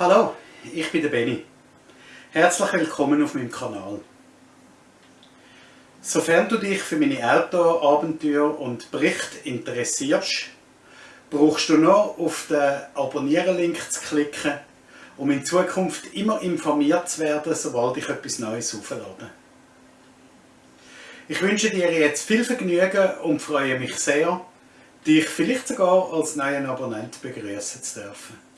Hallo, ich bin der Benny. Herzlich willkommen auf meinem Kanal. Sofern du dich für meine Outdoor-Abenteuer und Berichte interessierst, brauchst du noch auf den Abonnieren-Link zu klicken, um in Zukunft immer informiert zu werden, sobald ich etwas Neues auflade. Ich wünsche dir jetzt viel Vergnügen und freue mich sehr, dich vielleicht sogar als neuen Abonnent begrüßen zu dürfen.